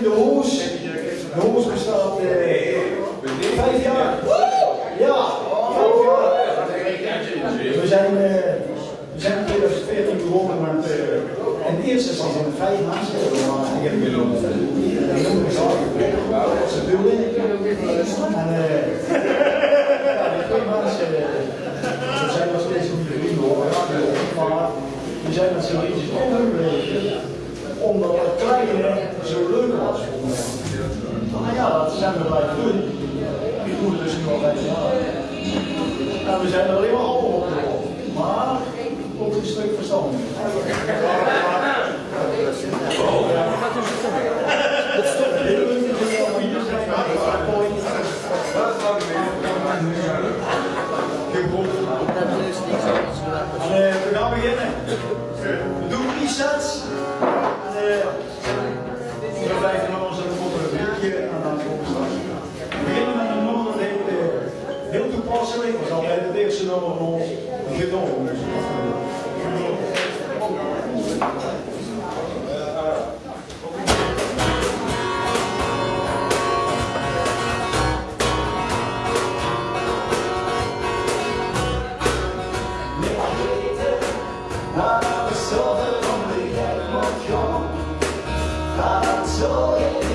in de hoes. De hoes bestaat eh, vijf jaar. Ja, vijf jaar. We zijn, eh, we zijn in 2014 begonnen met, uh, in eerste instantie met vijf mensen. Maar ik heb een jonge zaken. Ze doen En eh, ja, die twee mensen, we zijn nog steeds niet vrienden hoor. Maar we zijn met z'n drieën omdat het kleine zo leuk was voor mij. Nou ja, dat zijn we blijven doen. Het dus nu al vijf. En we zijn er alleen maar allemaal op geworden. Maar ook een stuk verstand. Dat is altijd het eerste nummer van ons. Gedon. Naar we zorgen van de jij moet komen. Gaat zo in